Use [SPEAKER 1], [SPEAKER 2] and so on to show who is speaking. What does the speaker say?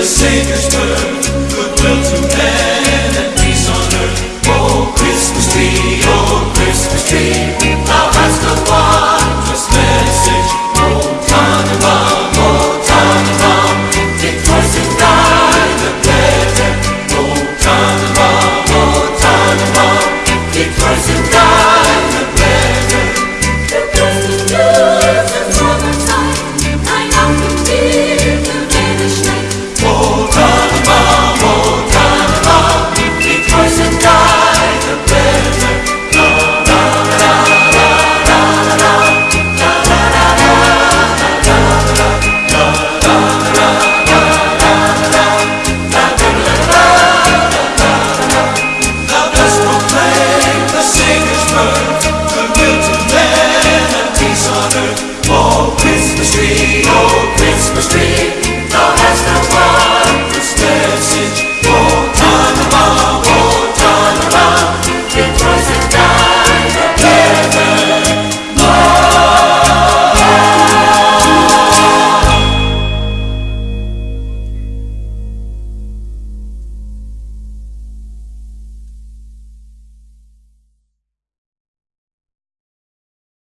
[SPEAKER 1] the
[SPEAKER 2] Savior's birth, goodwill to men